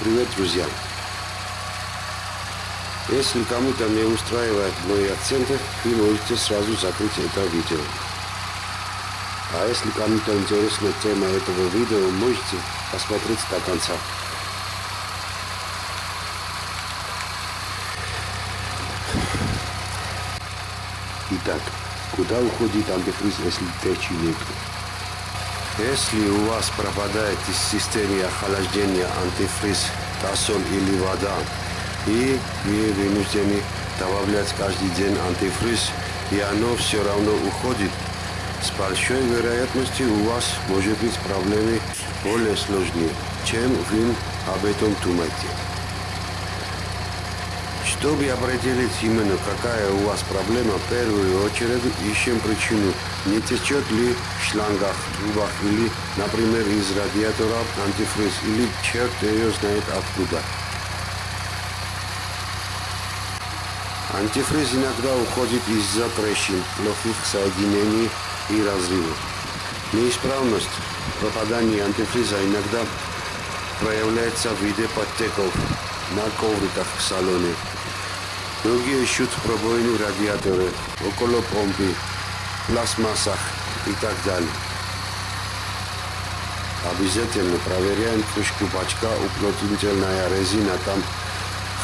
Привет, друзья! Если кому-то не устраивает мои акценты, вы можете сразу закрыть это видео. А если кому-то интересна тема этого видео, можете посмотреть до конца. Итак, куда уходит антифриз, если течи нет? Если у вас пропадает из системы охлаждения антифриз, тосол или вода, и вы вынуждены добавлять каждый день антифриз, и оно все равно уходит, с большой вероятностью у вас может быть проблемы более сложные, чем вы об этом думаете. Чтобы определить именно какая у вас проблема, в первую очередь ищем причину. Не течет ли в шлангах, трубах или, например, из радиатора антифриз, или черт ее знает откуда. Антифриз иногда уходит из-за трещин, плохих соединений и разрывов. Неисправность попадания антифриза иногда проявляется в виде подтеков на ковриках в салоне. Многие ищут пробоины в радиаторе, около помпы, пластмассах и так далее. Обязательно проверяем крышку бачка, уплотнительная резина там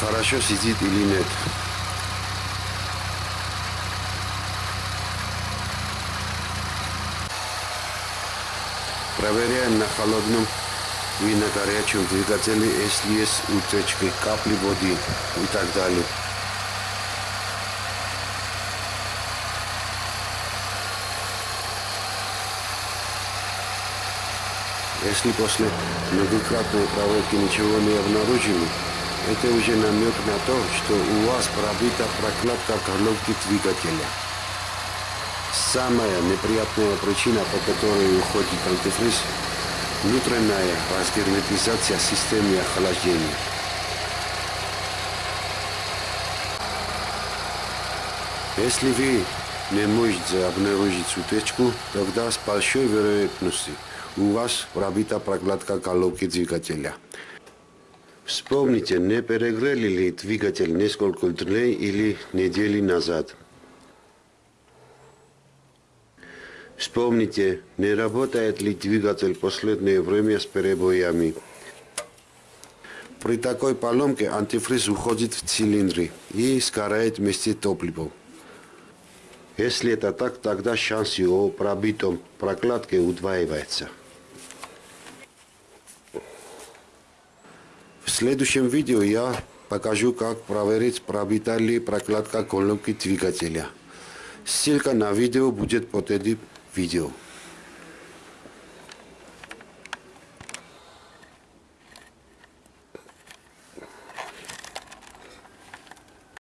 хорошо сидит или нет. Проверяем на холодном и на горячем двигателе, если есть утечки, капли воды и так далее. Если после многократной проверки ничего не обнаружили, это уже намек на то, что у вас пробита прокладка головки двигателя. Самая неприятная причина, по которой уходит антифриз – внутренняя разгерметизация системы охлаждения. Если вы не можете обнаружить утечку, тогда с большой вероятностью у вас пробита прокладка головки двигателя. Вспомните, не перегрели ли двигатель несколько дней или недели назад. Вспомните, не работает ли двигатель последнее время с перебоями. При такой поломке антифриз уходит в цилиндры и сгорает вместе топлива. Если это так, тогда шанс о пробитом прокладке удваивается. Следующем видео я покажу, как проверить, пробита ли прокладка колонки двигателя. Ссылка на видео будет под этим видео.